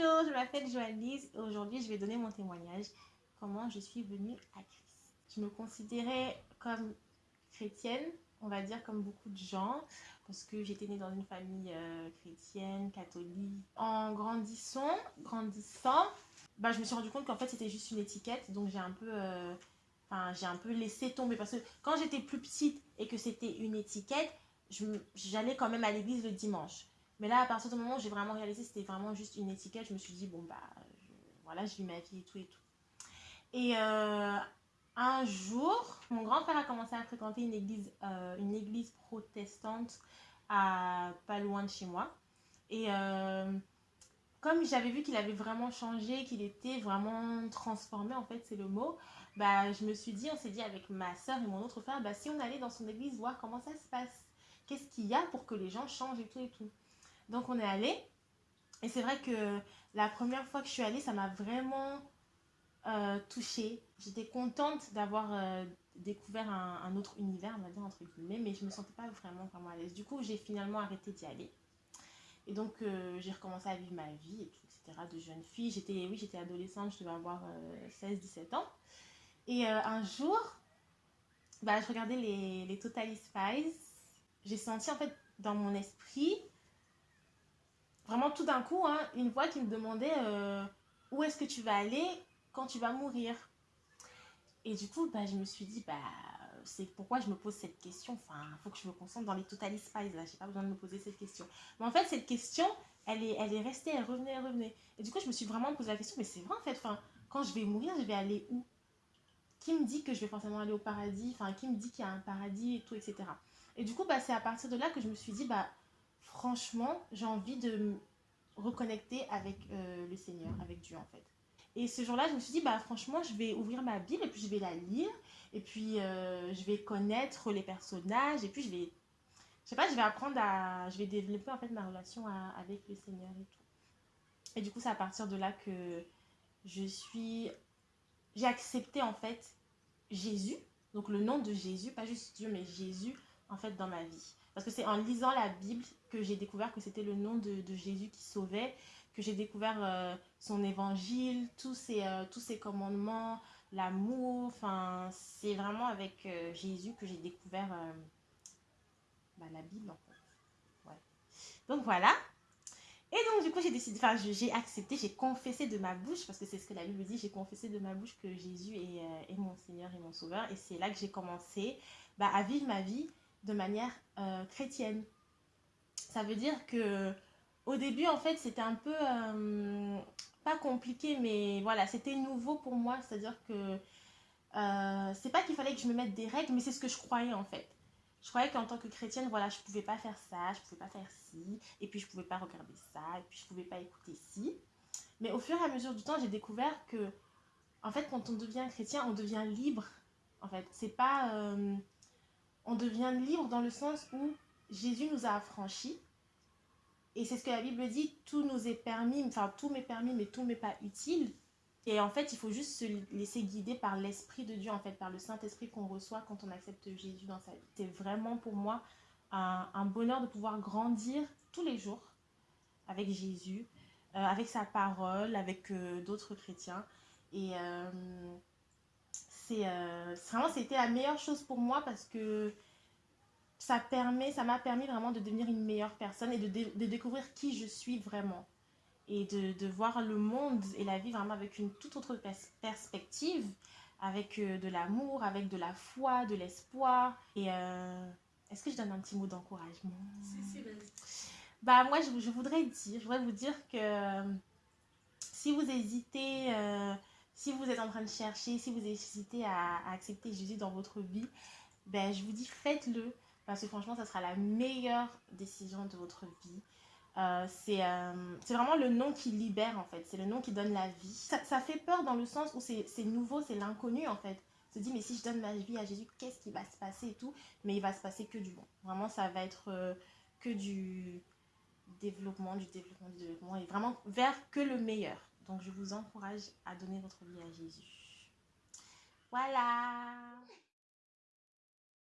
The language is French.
m'appelle Joannise et aujourd'hui je vais donner mon témoignage comment je suis venue à Christ. Je me considérais comme chrétienne, on va dire comme beaucoup de gens, parce que j'étais née dans une famille euh, chrétienne, catholique. En grandissant, grandissant, bah, je me suis rendu compte qu'en fait c'était juste une étiquette, donc j'ai un peu... Euh, j'ai un peu laissé tomber parce que quand j'étais plus petite et que c'était une étiquette, j'allais quand même à l'église le dimanche. Mais là, à partir du moment où j'ai vraiment réalisé c'était vraiment juste une étiquette, je me suis dit, bon, bah, voilà, je vis ma vie et tout et tout. Et euh, un jour, mon grand-père a commencé à fréquenter une église, euh, une église protestante à pas loin de chez moi. Et euh, comme j'avais vu qu'il avait vraiment changé, qu'il était vraiment transformé, en fait, c'est le mot, bah, je me suis dit, on s'est dit avec ma soeur et mon autre frère, bah, si on allait dans son église voir comment ça se passe, qu'est-ce qu'il y a pour que les gens changent et tout et tout. Donc on est allé. Et c'est vrai que la première fois que je suis allée, ça m'a vraiment euh, touchée. J'étais contente d'avoir euh, découvert un, autre univers, on va dire entre guillemets, mais je ne me sentais pas vraiment vraiment à l'aise. Du coup, j'ai finalement arrêté d'y aller. Et donc, euh, j'ai recommencé à vivre ma vie, et tout, etc. De jeune fille. J'étais, oui, j'étais adolescente, je devais avoir 16-17 ans. Et un jour, bah, je regardais les, les Totally Spies. J'ai senti, en fait, dans mon esprit, vraiment tout d'un coup, hein, une voix qui me demandait euh, où est-ce que tu vas aller quand tu vas mourir? Et du coup, bah, je me suis dit, bah, c'est pourquoi je me pose cette question. Enfin, il faut que je me concentre dans les Total Spies, là. J'ai pas besoin de me poser cette question. Mais en fait, cette question, elle est, elle est restée, elle revenait, elle revenait. Et du coup, je me suis vraiment posé la question, mais c'est vrai, en fait, enfin, quand je vais mourir, je vais aller où? Qui me dit que je vais forcément aller au paradis? Enfin, qui me dit qu'il y a un paradis et tout, etc. Et du coup, bah, c'est à partir de là que je me suis dit, bah, franchement, j'ai envie de me reconnecter avec euh, le Seigneur, avec Dieu en fait. Et ce jour-là, je me suis dit, bah franchement, je vais ouvrir ma Bible et puis je vais la lire. Et puis, euh, je vais connaître les personnages. Et puis, je vais, je sais pas, je vais apprendre à, je vais développer en fait ma relation avec le Seigneur et tout. Et du coup, c'est à partir de là que je suis, j'ai accepté en fait Jésus. Donc, le nom de Jésus, pas juste Dieu, mais Jésus en fait dans ma vie. Parce que c'est en lisant la Bible que j'ai découvert que c'était le nom de, Jésus qui sauvait, que j'ai découvert euh, son évangile, tous ses, euh, tous ses commandements, l'amour. Enfin, c'est vraiment avec euh, Jésus que j'ai découvert bah, la Bible. Donc voilà. Et donc du coup j'ai décidé, enfin j'ai accepté, j'ai confessé de ma bouche, parce que c'est ce que la Bible dit, j'ai confessé de ma bouche que Jésus est, est mon Seigneur et mon Sauveur. Et c'est là que j'ai commencé bah, à vivre ma vie de manière euh, chrétienne. Ça veut dire que au début, en fait, c'était un peu, euh, pas compliqué, mais voilà, c'était nouveau pour moi. C'est-à-dire que euh, c'est pas qu'il fallait que je me mette des règles, mais c'est ce que je croyais en fait. Je croyais qu'en tant que chrétienne, voilà, je pouvais pas faire ça, je pouvais pas faire ci, et puis je pouvais pas regarder ça, et puis je pouvais pas écouter ci. Mais au fur et à mesure du temps, j'ai découvert que, en fait, quand on devient chrétien, on devient libre. En fait, c'est pas on devient libre dans le sens où Jésus nous a affranchis. Et c'est ce que la Bible dit, tout nous est permis, enfin tout m'est permis, mais tout m'est pas utile. Et en fait, il faut juste se laisser guider par l'Esprit de Dieu, en fait, par le Saint-Esprit qu'on reçoit quand on accepte Jésus dans sa vie. C'est vraiment pour moi un, bonheur de pouvoir grandir tous les jours avec Jésus, euh, avec sa parole, avec euh, d'autres chrétiens. Et euh, c'est euh, vraiment c'était la meilleure chose pour moi parce que ça permet ça m'a permis vraiment de devenir une meilleure personne et de, de découvrir qui je suis vraiment. Et de, de, voir le monde et la vie vraiment avec une toute autre perspective avec euh, de l'amour avec de la foi de l'espoir. Et euh, est-ce que je donne un petit mot d'encouragement? Bah moi je, je, voudrais dire je voudrais vous dire que si vous hésitez si vous êtes en train de chercher, si vous hésitez à, accepter Jésus dans votre vie, ben, je vous dis faites-le. Parce que franchement, ça sera la meilleure décision de votre vie. Euh, euh, c'est vraiment le nom qui libère en fait. C'est le nom qui donne la vie. Ça, ça fait peur dans le sens où c'est nouveau, c'est l'inconnu en fait. Se dit mais si je donne ma vie à Jésus, qu'est-ce qui va se passer et tout? Mais il va se passer que du bon. Vraiment, ça va être euh, que du développement, du développement, du développement. Et vraiment vers que le meilleur. Donc, je vous encourage à donner votre vie à Jésus. Voilà